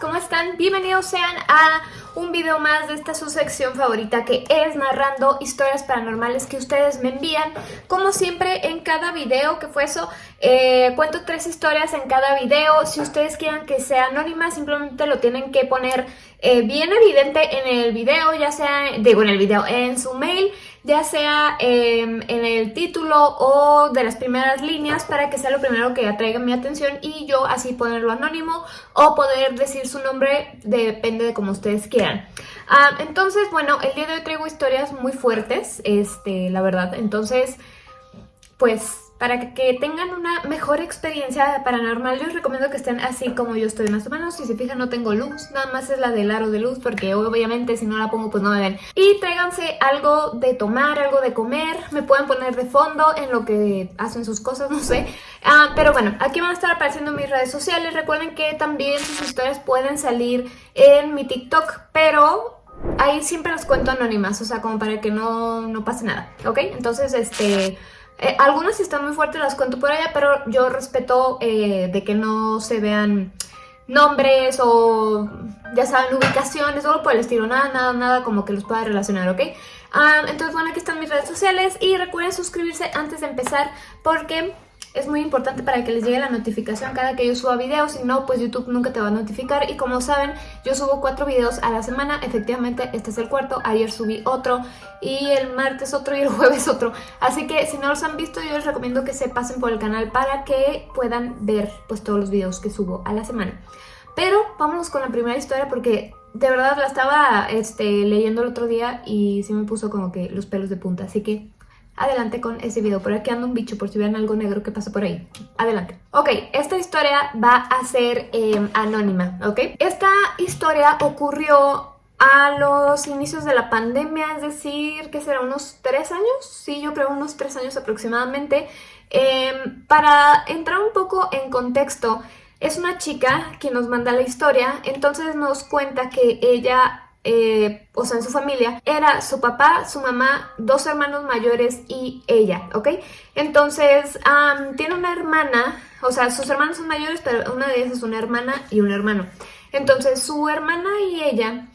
¿cómo están? Bienvenidos sean a un video más de esta su sección favorita que es narrando historias paranormales que ustedes me envían. Como siempre en cada video que fue eso, eh, cuento tres historias en cada video. Si ustedes quieren que sea anónima, simplemente lo tienen que poner eh, bien evidente en el video, ya sea, digo en el video, en su mail ya sea em, en el título o de las primeras líneas para que sea lo primero que atraiga mi atención y yo así ponerlo anónimo o poder decir su nombre, depende de como ustedes quieran. Ah, entonces, bueno, el día de hoy traigo historias muy fuertes, este, la verdad, entonces, pues para que, tengan una mejor experiencia paranormal, les recomiendo que estén así como yo estoy más o menos. Si se fijan no tengo luz, nada más es la del aro de luz porque obviamente si no la pongo pues no me ven. Y tráiganse algo de tomar, algo de comer, me pueden poner de fondo en lo que hacen sus cosas, no sé. Ah, pero bueno, aquí van a estar apareciendo mis redes sociales. Recuerden que también sus historias pueden salir en mi TikTok, pero ahí siempre las cuento anónimas, o sea, como para que no, no pase nada, ¿ok? Entonces, este... Eh, algunas están muy fuertes, las cuento por allá, pero yo respeto eh, de que no se vean nombres o, ya saben, ubicaciones, o por el estilo, nada, nada, nada como que los pueda relacionar, ¿ok? Ah, entonces, bueno, aquí están mis redes sociales y recuerden suscribirse antes de empezar porque es muy importante para que les llegue la notificación cada que yo suba videos, si no, pues YouTube nunca te va a notificar. Y como saben, yo subo cuatro videos a la semana, efectivamente este es el cuarto, ayer subí otro, y el martes otro y el jueves otro. Así que si no los han visto, yo les recomiendo que se pasen por el canal para que puedan ver pues todos los videos que subo a la semana. Pero vámonos con la primera historia porque de verdad la estaba este, leyendo el otro día y se me puso como que los pelos de punta, así que adelante con ese video. Por aquí anda un bicho, por si ven algo negro que pasa por ahí. Adelante. Ok, esta historia va a ser em, anónima, ¿ok? Esta historia ocurrió a los inicios de la pandemia, es decir, que será unos tres años, sí, yo creo unos tres años aproximadamente. Em, para entrar un poco en contexto, es una chica que nos manda la historia, entonces nos cuenta que ella eh, o sea, en su familia, era su papá, su mamá, dos hermanos mayores y ella, ¿ok? Entonces, tiene una hermana, o sea, sus hermanos son mayores, pero una de ellas es una hermana y un hermano. Entonces, su hermana y ella,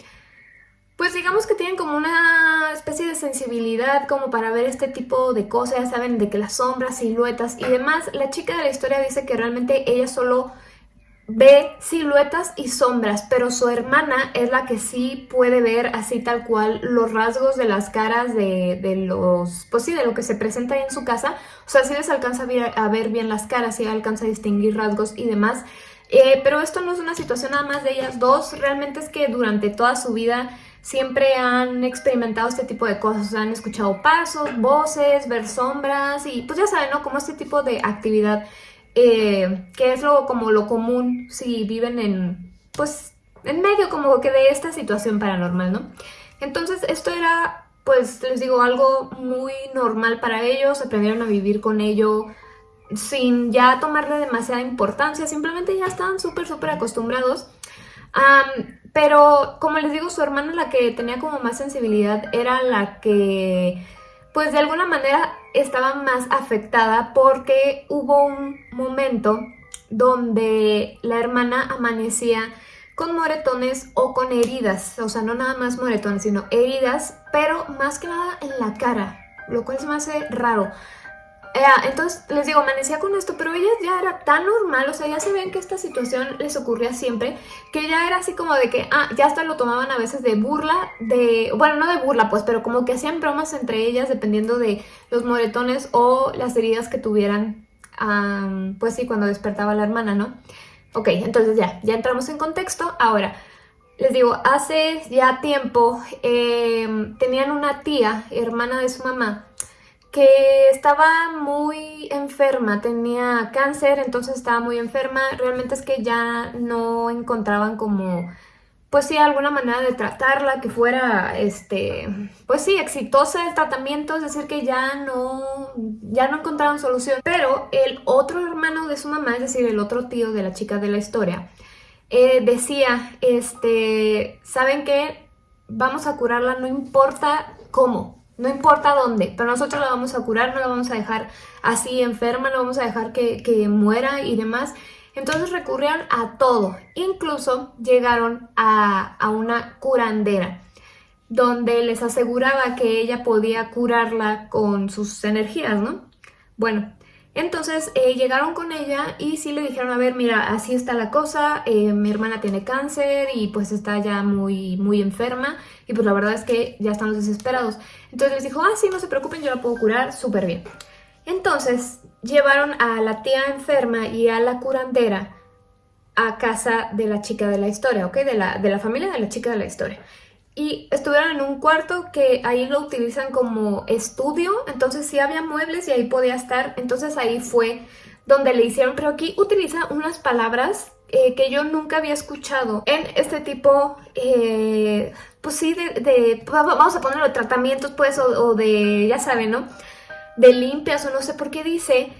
pues digamos que tienen como una especie de sensibilidad como para ver este tipo de cosas, ya saben, de que las sombras, siluetas y demás. La chica de la historia dice que realmente ella solo ve siluetas y sombras, pero su hermana es la que sí puede ver así tal cual los rasgos de las caras de, los, pues sí, de lo que se presenta ahí en su casa. O sea, sí les alcanza a ver, bien las caras, sí alcanza a distinguir rasgos y demás. Eh, pero esto no es una situación nada más de ellas dos, realmente es que durante toda su vida siempre han experimentado este tipo de cosas, o sea, han escuchado pasos, voces, ver sombras y pues ya saben, ¿no? Como este tipo de actividad eh, que es lo, como lo común si viven en, pues, en medio como que de esta situación paranormal, ¿no? Entonces esto era, pues, les digo, algo muy normal para ellos, aprendieron a vivir con ello sin ya tomarle demasiada importancia, simplemente ya estaban súper, súper acostumbrados. pero como les digo, su hermana la que tenía como más sensibilidad era la que pues de alguna manera estaba más afectada porque hubo un momento donde la hermana amanecía con moretones o con heridas, o sea, no nada más moretones, sino heridas, pero más que nada en la cara, lo cual se me hace raro. Eh, entonces, les digo, amanecía con esto, pero ellas ya era tan normal, o sea, ya se ven que esta situación les ocurría siempre, que ya era así como de que, ah, ya hasta lo tomaban a veces de burla, de, bueno, no de burla, pues, pero como que hacían bromas entre ellas dependiendo de los moretones o las heridas que tuvieran, pues sí, cuando despertaba la hermana, ¿no? Ok, entonces ya, ya entramos en contexto. Ahora, les digo, hace ya tiempo em, tenían una tía, hermana de su mamá, que estaba muy enferma, tenía cáncer, entonces estaba muy enferma. Realmente es que ya no encontraban como, pues sí, alguna manera de tratarla que fuera, este, pues sí, exitosa el tratamiento, es decir, que ya no, ya no encontraban solución. Pero el otro hermano de su mamá, es decir, el otro tío de la chica de la historia, eh, decía, este, ¿saben qué? Vamos a curarla, no importa cómo, no importa dónde, pero nosotros la vamos a curar, no la vamos a dejar así enferma, no vamos a dejar que, muera y demás. Entonces recurrieron a todo, incluso llegaron a, a una curandera donde les aseguraba que ella podía curarla con sus energías, ¿no? Bueno, entonces eh, llegaron con ella y sí le dijeron, a ver, mira, así está la cosa, eh, mi hermana tiene cáncer y pues está ya muy, muy enferma y pues la verdad es que ya estamos desesperados. Entonces les dijo, ah, sí, no se preocupen, yo la puedo curar súper bien. Entonces llevaron a la tía enferma y a la curandera a casa de la chica de la historia, ¿ok? De la, de la familia de la chica de la historia y estuvieron en un cuarto que ahí lo utilizan como estudio, entonces sí había muebles y ahí podía estar, entonces ahí fue donde le hicieron, pero aquí utiliza unas palabras eh, que yo nunca había escuchado en este tipo, eh, pues sí, de, vamos a ponerlo tratamientos pues, o, de, ya saben, ¿no? De limpias o no sé por qué dice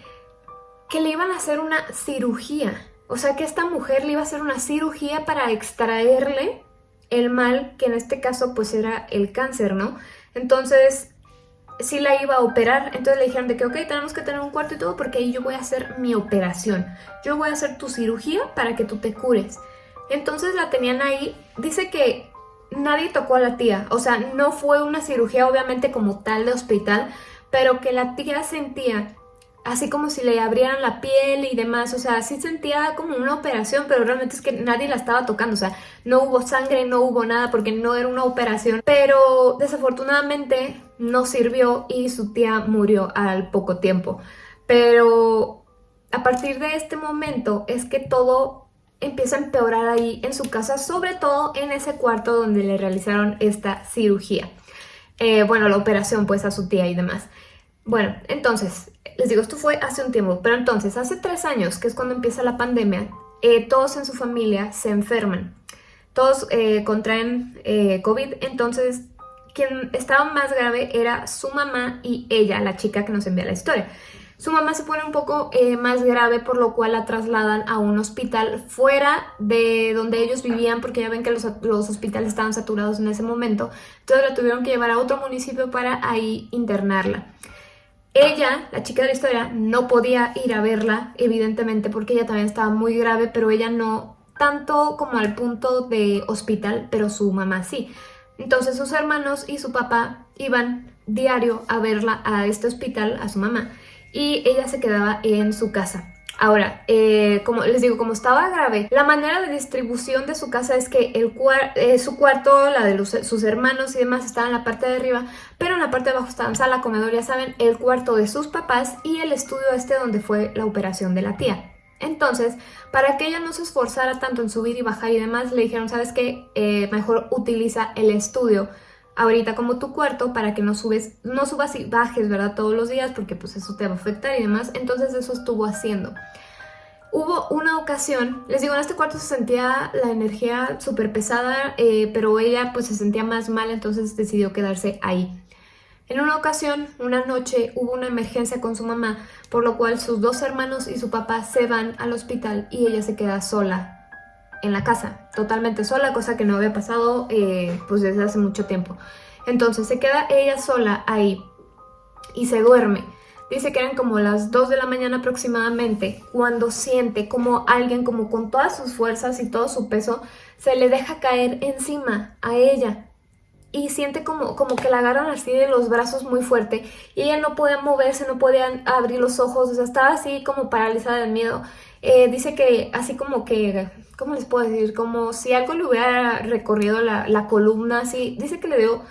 que le iban a hacer una cirugía, o sea que esta mujer le iba a hacer una cirugía para extraerle el mal, que en este caso pues era el cáncer, ¿no? Entonces sí la iba a operar, entonces le dijeron de que ok, tenemos que tener un cuarto y todo porque ahí yo voy a hacer mi operación, yo voy a hacer tu cirugía para que tú te cures. Entonces la tenían ahí, dice que nadie tocó a la tía, o sea, no fue una cirugía obviamente como tal de hospital, pero que la tía sentía así como si le abrieran la piel y demás, o sea, sí sentía como una operación, pero realmente es que nadie la estaba tocando, o sea, no hubo sangre, no hubo nada porque no era una operación, pero desafortunadamente no sirvió y su tía murió al poco tiempo. Pero a partir de este momento es que todo empieza a empeorar ahí en su casa, sobre todo en ese cuarto donde le realizaron esta cirugía. Eh, bueno, la operación pues a su tía y demás. Bueno, entonces, les digo, esto fue hace un tiempo, pero entonces, hace tres años, que es cuando empieza la pandemia, eh, todos en su familia se enferman. Todos eh, contraen eh, COVID, entonces quien estaba más grave era su mamá y ella, la chica que nos envía la historia. Su mamá se pone un poco más grave, por lo cual la trasladan a un hospital fuera de donde ellos vivían, porque ya ven que los, los, hospitales estaban saturados en ese momento. Entonces la tuvieron que llevar a otro municipio para ahí internarla. Ella, la chica de la historia, no podía ir a verla, evidentemente, porque ella también estaba muy grave, pero ella no tanto como al punto de hospital, pero su mamá sí. Entonces sus hermanos y su papá iban diario a verla a este hospital, a su mamá, y ella se quedaba en su casa. Ahora, eh, como les digo, como estaba grave, la manera de distribución de su casa es que el eh, su cuarto, la de sus hermanos y demás estaba en la parte de arriba, pero en la parte de abajo estaban sala, comedor, ya saben, el cuarto de sus papás y el estudio este donde fue la operación de la tía. Entonces, para que ella no se esforzara tanto en subir y bajar y demás, le dijeron, ¿sabes qué? Eh, mejor utiliza el estudio ahorita como tu cuarto para que no subes, no subas y bajes, ¿verdad? Todos los días porque pues eso te va a afectar y demás. Entonces eso estuvo haciendo. Hubo una ocasión, les digo, en este cuarto se sentía la energía súper pesada, eh, pero ella pues se sentía más mal, entonces decidió quedarse ahí. En una ocasión, una noche, hubo una emergencia con su mamá, por lo cual sus dos hermanos y su papá se van al hospital y ella se queda sola en la casa, totalmente sola, cosa que no había pasado eh, pues desde hace mucho tiempo. Entonces se queda ella sola ahí y se duerme. Dice que eran como las 2 de la mañana aproximadamente cuando siente como alguien como con todas sus fuerzas y todo su peso se le deja caer encima a ella y siente como, como que la agarran así de los brazos muy fuerte y ella no podía moverse, no podía abrir los ojos, o sea, estaba así como paralizada de miedo. Eh, dice que así como que ¿cómo les puedo decir? Como si algo le hubiera recorrido la, columna, así. Dice que le dio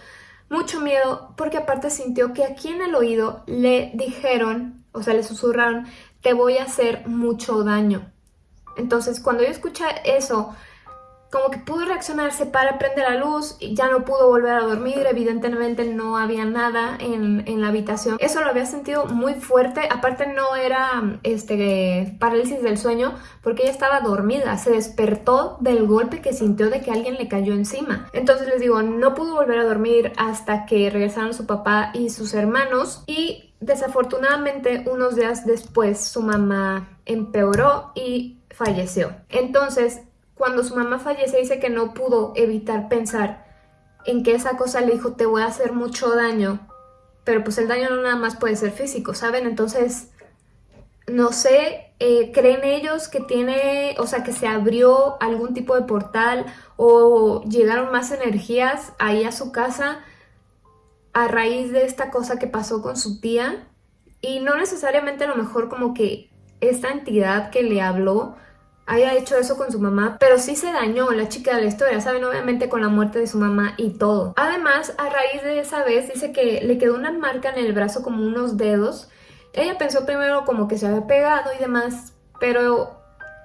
mucho miedo porque aparte sintió que aquí en el oído le dijeron, o sea, le susurraron, te voy a hacer mucho daño. Entonces, cuando yo escuché eso, como que pudo reaccionarse para prender la luz y ya no pudo volver a dormir, evidentemente no había nada en, en, la habitación. Eso lo había sentido muy fuerte, aparte no era este, parálisis del sueño porque ella estaba dormida, se despertó del golpe que sintió de que alguien le cayó encima. Entonces les digo, no pudo volver a dormir hasta que regresaron su papá y sus hermanos y desafortunadamente unos días después su mamá empeoró y falleció. Entonces cuando su mamá fallece dice que no pudo evitar pensar en que esa cosa le dijo te voy a hacer mucho daño, pero pues el daño no nada más puede ser físico, ¿saben? Entonces no sé, eh, creen ellos que tiene, o sea, que se abrió algún tipo de portal o llegaron más energías ahí a su casa a raíz de esta cosa que pasó con su tía. Y no necesariamente a lo mejor como que esta entidad que le habló haya hecho eso con su mamá, pero sí se dañó la chica de la historia, ¿saben? Obviamente con la muerte de su mamá y todo. Además, a raíz de esa vez, dice que le quedó una marca en el brazo como unos dedos. Ella pensó primero como que se había pegado y demás, pero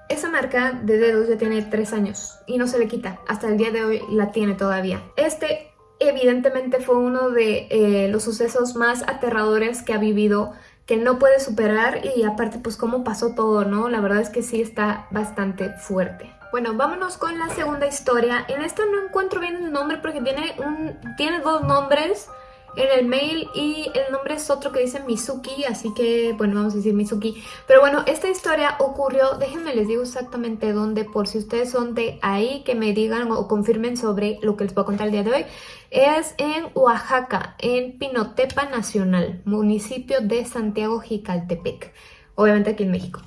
esa marca de dedos ya tiene tres años y no se le quita. Hasta el día de hoy la tiene todavía. Este evidentemente fue uno de eh, los sucesos más aterradores que ha vivido que no puede superar y aparte pues cómo pasó todo, ¿no? La verdad es que sí está bastante fuerte. Bueno, vámonos con la segunda historia. En esta no encuentro bien el nombre porque tiene, un, tiene dos nombres en el mail y el nombre es otro que dice Mizuki, así que bueno, vamos a decir Mizuki. Pero bueno, esta historia ocurrió, déjenme les digo exactamente dónde, por si ustedes son de ahí, que me digan o confirmen sobre lo que les voy a contar el día de hoy. Es en Oaxaca, en Pinotepa Nacional, municipio de Santiago Jicaltepec, obviamente aquí en México.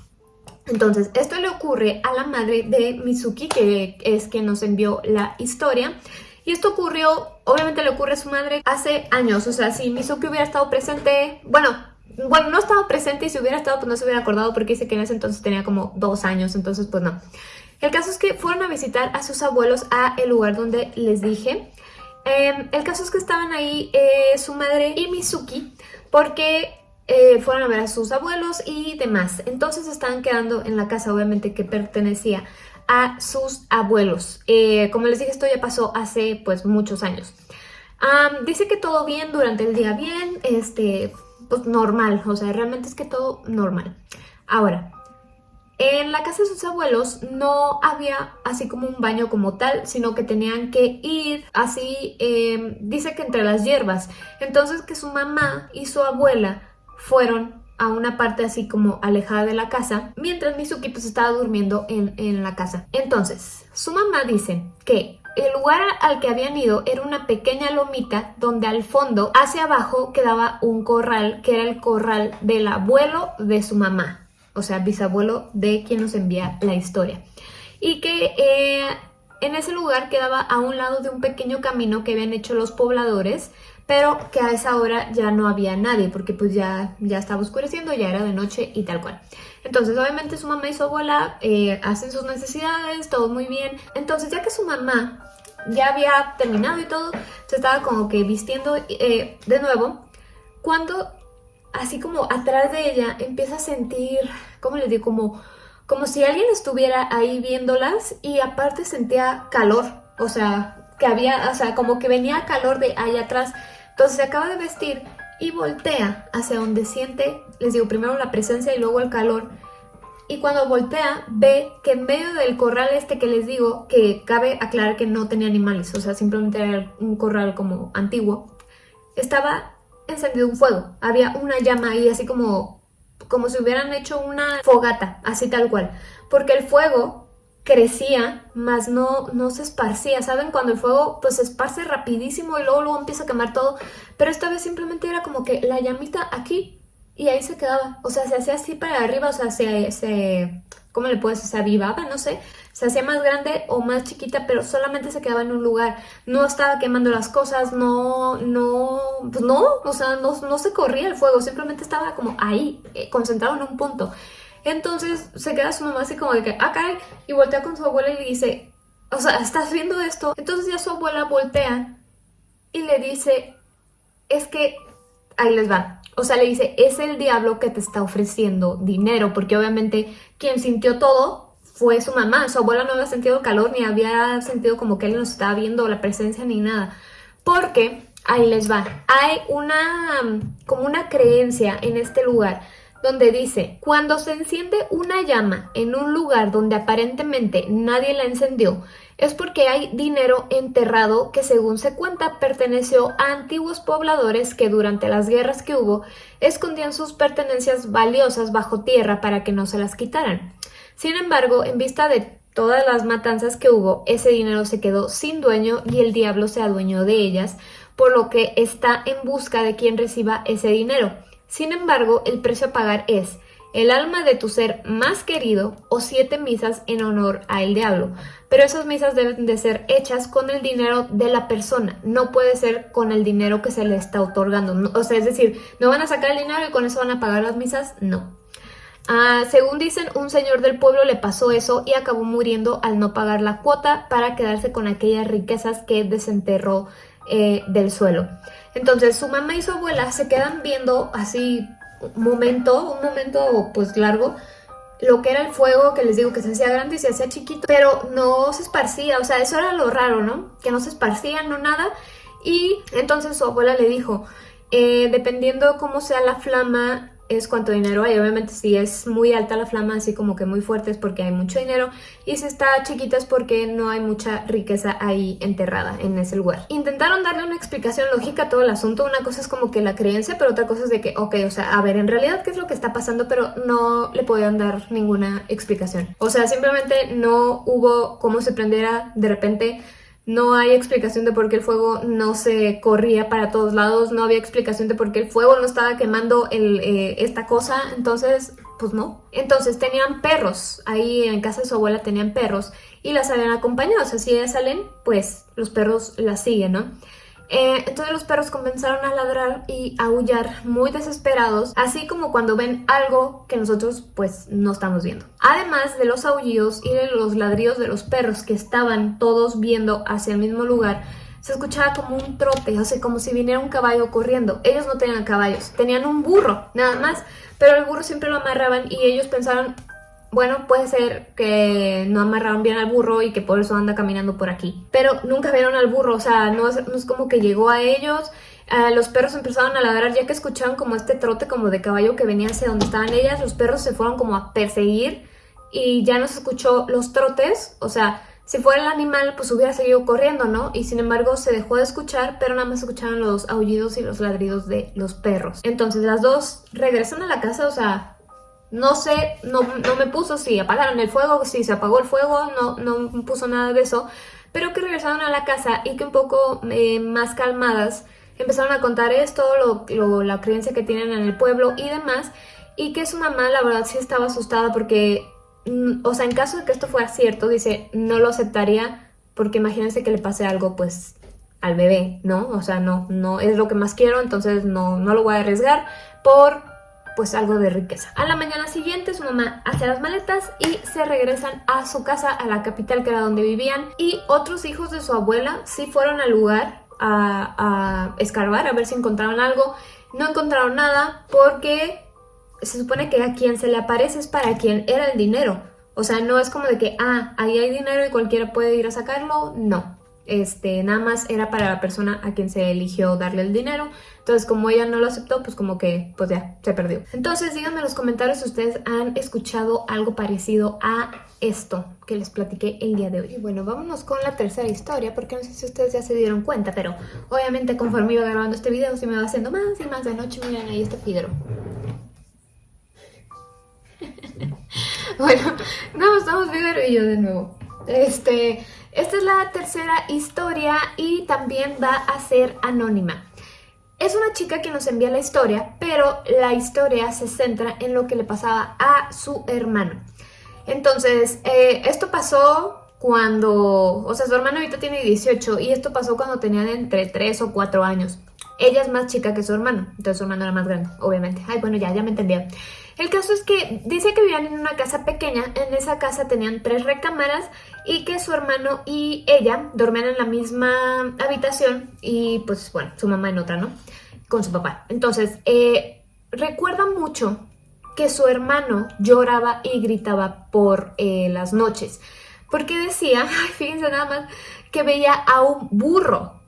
Entonces, esto le ocurre a la madre de Mizuki, que es quien nos envió la historia. Y esto ocurrió, obviamente le ocurre a su madre hace años, o sea, si Mizuki hubiera estado presente, bueno, bueno, no estaba presente y si hubiera estado pues no se hubiera acordado porque dice que en ese entonces tenía como dos años, entonces pues no. El caso es que fueron a visitar a sus abuelos a el lugar donde les dije. Em, el caso es que estaban ahí eh, su madre y Mizuki porque eh, fueron a ver a sus abuelos y demás. Entonces estaban quedando en la casa obviamente que pertenecía a sus abuelos. Eh, como les dije, esto ya pasó hace pues muchos años. dice que todo bien durante el día, bien, este, pues normal, o sea, realmente es que todo normal. Ahora, en la casa de sus abuelos no había así como un baño como tal, sino que tenían que ir así, em, dice que entre las hierbas. Entonces que su mamá y su abuela fueron a una parte así como alejada de la casa, mientras Mizuki pues estaba durmiendo en, en la casa. Entonces, su mamá dice que el lugar al que habían ido era una pequeña lomita donde al fondo, hacia abajo, quedaba un corral, que era el corral del abuelo de su mamá, o sea, bisabuelo de quien nos envía la historia. Y que eh, en ese lugar quedaba a un lado de un pequeño camino que habían hecho los pobladores pero que a esa hora ya no había nadie porque pues ya, ya estaba oscureciendo, ya era de noche y tal cual. Entonces obviamente su mamá y su abuela hacen sus necesidades, todo muy bien. Entonces ya que su mamá ya había terminado y todo, se estaba como que vistiendo eh, de nuevo, cuando así como atrás de ella empieza a sentir, ¿cómo les digo? Como, como si alguien estuviera ahí viéndolas y aparte sentía calor, o sea, que había, o sea, como que venía calor de ahí atrás. Entonces se acaba de vestir y voltea hacia donde siente, les digo, primero la presencia y luego el calor. Y cuando voltea, ve que en medio del corral este que les digo, que cabe aclarar que no tenía animales, o sea, simplemente era un corral como antiguo, estaba encendido un fuego. Había una llama ahí, así como, como si hubieran hecho una fogata, así tal cual. Porque el fuego crecía, más no, no se esparcía, ¿saben? Cuando el fuego pues se esparce rapidísimo y luego, luego empieza a quemar todo, pero esta vez simplemente era como que la llamita aquí y ahí se quedaba, o sea, se hacía así para arriba, o sea, se, se ¿cómo le puedes? Se avivaba, no sé, se hacía más grande o más chiquita, pero solamente se quedaba en un lugar, no estaba quemando las cosas, no, no, pues no, o sea, no, no se corría el fuego, simplemente estaba como ahí, eh, concentrado en un punto. Entonces se queda su mamá así como de que, ah, caray, y voltea con su abuela y le dice, o sea, ¿estás viendo esto? Entonces ya su abuela voltea y le dice, es que, ahí les va. O sea, le dice, es el diablo que te está ofreciendo dinero, porque obviamente quien sintió todo fue su mamá. Su abuela no había sentido calor, ni había sentido como que él nos estaba viendo la presencia, ni nada. Porque, ahí les va, hay una, como una creencia en este lugar donde dice, cuando se enciende una llama en un lugar donde aparentemente nadie la encendió, es porque hay dinero enterrado que según se cuenta perteneció a antiguos pobladores que durante las guerras que hubo escondían sus pertenencias valiosas bajo tierra para que no se las quitaran. Sin embargo, en vista de todas las matanzas que hubo, ese dinero se quedó sin dueño y el diablo se adueñó de ellas, por lo que está en busca de quien reciba ese dinero. Sin embargo, el precio a pagar es el alma de tu ser más querido o siete misas en honor al diablo. Pero esas misas deben de ser hechas con el dinero de la persona, no puede ser con el dinero que se le está otorgando. O sea, es decir, no van a sacar el dinero y con eso van a pagar las misas, no. Ah, según dicen, un señor del pueblo le pasó eso y acabó muriendo al no pagar la cuota para quedarse con aquellas riquezas que desenterró eh, del suelo. Entonces su mamá y su abuela se quedan viendo así un momento, un momento pues largo, lo que era el fuego, que les digo que se hacía grande y se hacía chiquito, pero no se esparcía, o sea, eso era lo raro, ¿no? Que no se esparcía, no nada. Y entonces su abuela le dijo, eh, dependiendo cómo sea la flama, es cuánto dinero hay. Obviamente si es muy alta la flama, así como que muy fuerte es porque hay mucho dinero y si está chiquita es porque no hay mucha riqueza ahí enterrada en ese lugar. Intentaron darle una explicación lógica a todo el asunto. Una cosa es como que la creencia, pero otra cosa es de que, ok, o sea, a ver, en realidad qué es lo que está pasando, pero no le podían dar ninguna explicación. O sea, simplemente no hubo cómo se prendiera de repente no hay explicación de por qué el fuego no se corría para todos lados, no había explicación de por qué el fuego no estaba quemando eh, esta cosa, entonces, pues no. Entonces tenían perros, ahí en casa de su abuela tenían perros y las habían acompañado, o sea, si ellas salen, pues los perros las siguen, ¿no? Eh, entonces los perros comenzaron a ladrar y a aullar muy desesperados, así como cuando ven algo que nosotros pues no estamos viendo. Además de los aullidos y de los ladridos de los perros que estaban todos viendo hacia el mismo lugar, se escuchaba como un trote, o sea, como si viniera un caballo corriendo. Ellos no tenían caballos, tenían un burro, nada más, pero el burro siempre lo amarraban y ellos pensaron, bueno, puede ser que no amarraron bien al burro y que por eso anda caminando por aquí. Pero nunca vieron al burro, o sea, no es, como que llegó a ellos. los perros empezaron a ladrar ya que escuchaban como este trote como de caballo que venía hacia donde estaban ellas. Los perros se fueron como a perseguir y ya no se escuchó los trotes, o sea, si fuera el animal, pues hubiera seguido corriendo, ¿no? Y sin embargo se dejó de escuchar, pero nada más escucharon los aullidos y los ladridos de los perros. Entonces las dos regresan a la casa, o sea, no sé, no, me puso si apagaron el fuego, si se apagó el fuego, no, no puso nada de eso, pero que regresaron a la casa y que un poco eh, más calmadas empezaron a contar esto, lo, la creencia que tienen en el pueblo y demás, y que su mamá la verdad sí estaba asustada porque, mm, o sea, en caso de que esto fuera cierto, dice, no lo aceptaría porque imagínense que le pase algo pues al bebé, ¿no? O sea, no, no es lo que más quiero, entonces no, no lo voy a arriesgar por pues algo de riqueza. A la mañana siguiente su mamá hace las maletas y se regresan a su casa, a la capital que era donde vivían y otros hijos de su abuela sí fueron al lugar a, escarbar, a ver si encontraron algo. No encontraron nada porque se supone que a quien se le aparece es para quien era el dinero. O sea, no es como de que, ah, ahí hay dinero y cualquiera puede ir a sacarlo. No, este, nada más era para la persona a quien se eligió darle el dinero. Entonces, como ella no lo aceptó, pues como que, pues ya, se perdió. Entonces, díganme en los comentarios si ustedes han escuchado algo parecido a esto que les platiqué el día de hoy. Y bueno, vámonos con la tercera historia, porque no sé si ustedes ya se dieron cuenta, pero obviamente conforme iba grabando este video, se me va haciendo más y más de noche. Miren, ahí está Pedro. bueno, no, estamos Fidero y yo de nuevo. Este, esta es la tercera historia y también va a ser anónima. Es una chica que nos envía la historia, pero la historia se centra en lo que le pasaba a su hermano. Entonces, eh, esto pasó cuando, o sea, su hermano ahorita tiene 18 y esto pasó cuando tenían entre 3 o 4 años. Ella es más chica que su hermano, entonces su hermano era más grande, obviamente. Ay, bueno, ya, ya me entendía. El caso es que dice que vivían en una casa pequeña, en esa casa tenían tres recámaras y que su hermano y ella dormían en la misma habitación y pues bueno, su mamá en otra, ¿no? Con su papá. Entonces, eh, recuerda mucho que su hermano lloraba y gritaba por eh, las noches. Porque decía, fíjense nada más, que veía a un burro.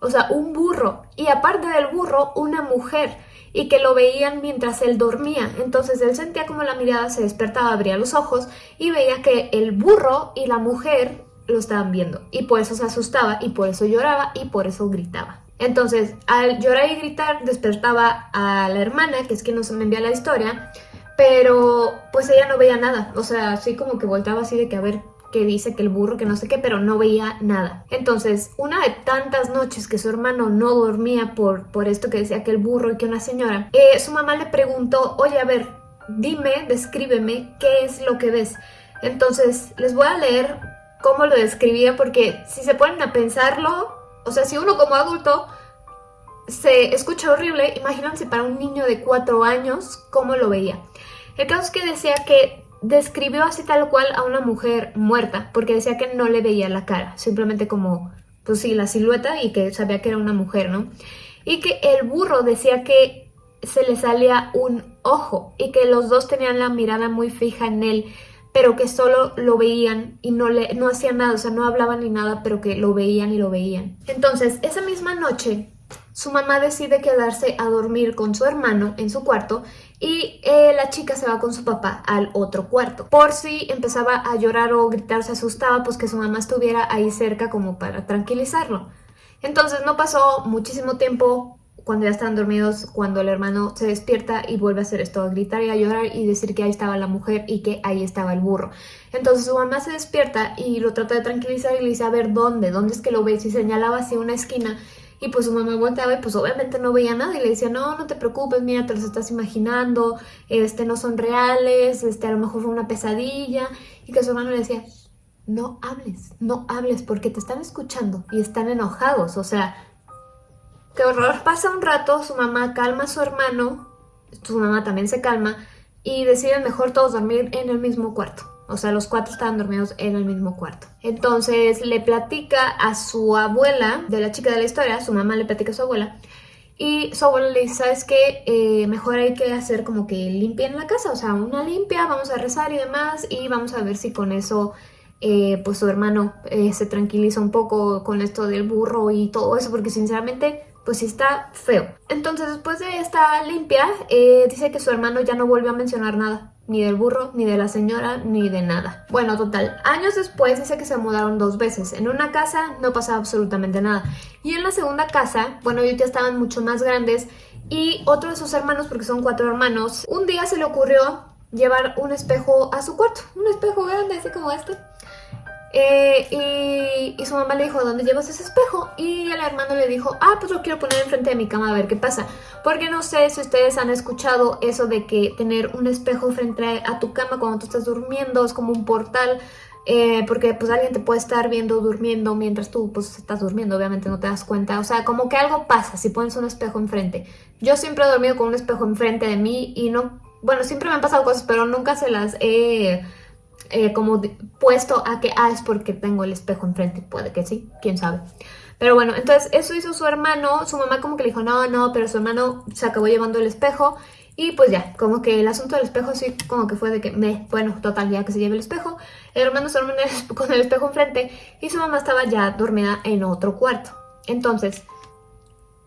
O sea, un burro. Y aparte del burro, una mujer y que lo veían mientras él dormía. Entonces él sentía como la mirada se despertaba, abría los ojos y veía que el burro y la mujer lo estaban viendo. Y por eso se asustaba y por eso lloraba y por eso gritaba. Entonces, al llorar y gritar, despertaba a la hermana, que es quien nos envía la historia, pero pues ella no veía nada. O sea, así como que voltaba así de que a ver que dice que el burro, que no sé qué, pero no veía nada. Entonces, una de tantas noches que su hermano no dormía por, por esto que decía que el burro y que una señora, eh, su mamá le preguntó, oye, a ver, dime, descríbeme qué es lo que ves. Entonces, les voy a leer cómo lo describía porque si se ponen a pensarlo, o sea, si uno como adulto se escucha horrible, imagínense para un niño de cuatro años cómo lo veía. El caso es que decía que describió así tal cual a una mujer muerta, porque decía que no le veía la cara, simplemente como, pues sí, la silueta y que sabía que era una mujer, ¿no? Y que el burro decía que se le salía un ojo y que los dos tenían la mirada muy fija en él, pero que solo lo veían y no, le, no hacían nada, o sea, no hablaban ni nada, pero que lo veían y lo veían. Entonces, esa misma noche, su mamá decide quedarse a dormir con su hermano en su cuarto y eh, la chica se va con su papá al otro cuarto. Por si empezaba a llorar o gritar, se asustaba, pues que su mamá estuviera ahí cerca como para tranquilizarlo. Entonces no pasó muchísimo tiempo cuando ya estaban dormidos, cuando el hermano se despierta y vuelve a hacer esto, a gritar y a llorar y decir que ahí estaba la mujer y que ahí estaba el burro. Entonces su mamá se despierta y lo trata de tranquilizar y le dice, a ver, ¿dónde? ¿Dónde es que lo ves? Y señalaba hacia una esquina y pues su mamá volteaba y pues obviamente no veía nada y le decía, no, no te preocupes, mira, te los estás imaginando, este, no son reales, este, a lo mejor fue una pesadilla. Y que su hermano le decía, no hables, no hables porque te están escuchando y están enojados, o sea, qué horror. Pasa un rato, su mamá calma a su hermano, su mamá también se calma y deciden mejor todos dormir en el mismo cuarto. O sea, los cuatro estaban dormidos en el mismo cuarto. Entonces le platica a su abuela, de la chica de la historia, su mamá le platica a su abuela, y su abuela le dice, ¿sabes qué? Eh, mejor hay que hacer como que limpia en la casa, o sea, una limpia, vamos a rezar y demás, y vamos a ver si con eso, eh, pues su hermano eh, se tranquiliza un poco con esto del burro y todo eso, porque sinceramente, pues sí está feo. Entonces, después de esta limpia, dice que su hermano ya no volvió a mencionar nada ni del burro, ni de la señora, ni de nada. Bueno, total, años después dice que se mudaron dos veces. En una casa no pasaba absolutamente nada. Y en la segunda casa, bueno, ellos ya estaban mucho más grandes y otro de sus hermanos, porque son cuatro hermanos, un día se le ocurrió llevar un espejo a su cuarto. Un espejo grande, así como este. Eh, y, su mamá le dijo, ¿dónde llevas ese espejo? Y el hermano le dijo, ah, pues lo quiero poner enfrente de mi cama a ver qué pasa. Porque no sé si ustedes han escuchado eso de que tener un espejo frente a tu cama cuando tú estás durmiendo es como un portal. Eh, porque pues alguien te puede estar viendo durmiendo mientras tú pues estás durmiendo, obviamente no te das cuenta. O sea, como que algo pasa si pones un espejo enfrente. Yo siempre he dormido con un espejo enfrente de mí y no... Bueno, siempre me han pasado cosas, pero nunca se las he eh, como puesto a que, ah, es porque tengo el espejo enfrente. Puede que sí, quién sabe. Pero bueno, entonces eso hizo su hermano, su mamá como que le dijo, no, no, pero su hermano se acabó llevando el espejo y pues ya, como que el asunto del espejo sí como que fue de que, me, bueno, total, ya que se lleve el espejo. El hermano se duerme con el espejo enfrente y su mamá estaba ya dormida en otro cuarto. Entonces,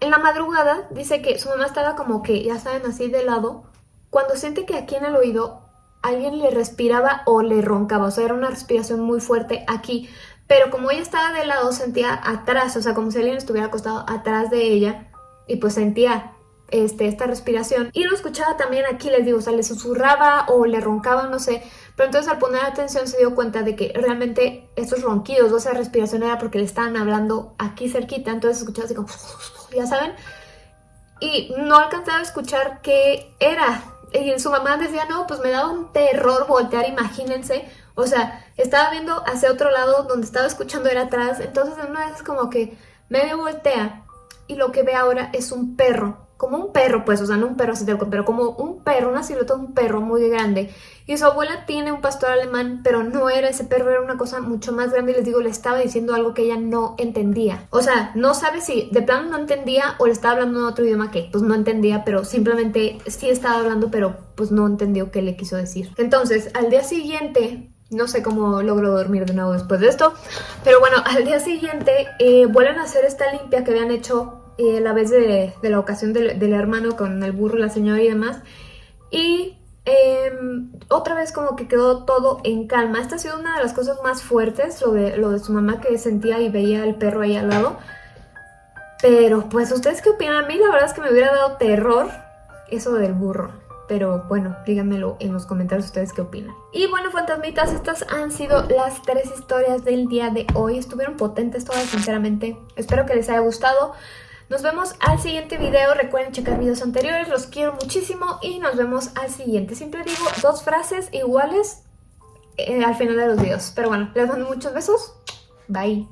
en la madrugada dice que su mamá estaba como que, ya saben, así de lado, cuando siente que aquí en el oído alguien le respiraba o le roncaba, o sea, era una respiración muy fuerte aquí, pero como ella estaba de lado sentía atrás, o sea, como si alguien estuviera acostado atrás de ella y pues sentía este, esta respiración. Y lo escuchaba también aquí, les digo, o sea, le susurraba o le roncaba, no sé, pero entonces al poner atención se dio cuenta de que realmente estos ronquidos o esa respiración era porque le estaban hablando aquí cerquita, entonces escuchaba así como, ya saben, y no alcanzaba a escuchar qué era, y su mamá decía, no, pues me daba un terror voltear, imagínense. O sea, estaba viendo hacia otro lado, donde estaba escuchando era atrás. Entonces en una vez como que medio voltea y lo que ve ahora es un perro como un perro, pues, o sea, no un perro así de pero como un perro, una silueta de un perro muy grande. Y su abuela tiene un pastor alemán, pero no era ese perro, era una cosa mucho más grande. Y les digo, le estaba diciendo algo que ella no entendía. O sea, no sabe si de plano no entendía o le estaba hablando en otro idioma que, pues, no entendía, pero simplemente sí estaba hablando, pero pues no entendió qué le quiso decir. Entonces, al día siguiente, no sé cómo logro dormir de nuevo después de esto. Pero bueno, al día siguiente eh, vuelven a hacer esta limpia que habían hecho la vez de, la ocasión del, hermano con el burro, la señora y demás. Y em, otra vez como que quedó todo en calma. Esta ha sido una de las cosas más fuertes, lo de, lo de su mamá que sentía y veía el perro ahí al lado. Pero pues, ¿ustedes qué opinan? A mí la verdad es que me hubiera dado terror eso del burro. Pero bueno, díganmelo en los comentarios ustedes qué opinan. Y bueno, fantasmitas, estas han sido las tres historias del día de hoy. Estuvieron potentes todas, sinceramente. Espero que les haya gustado. Nos vemos al siguiente video. Recuerden checar videos anteriores. Los quiero muchísimo y nos vemos al siguiente. Siempre digo dos frases iguales eh, al final de los videos. Pero bueno, les mando muchos besos. Bye.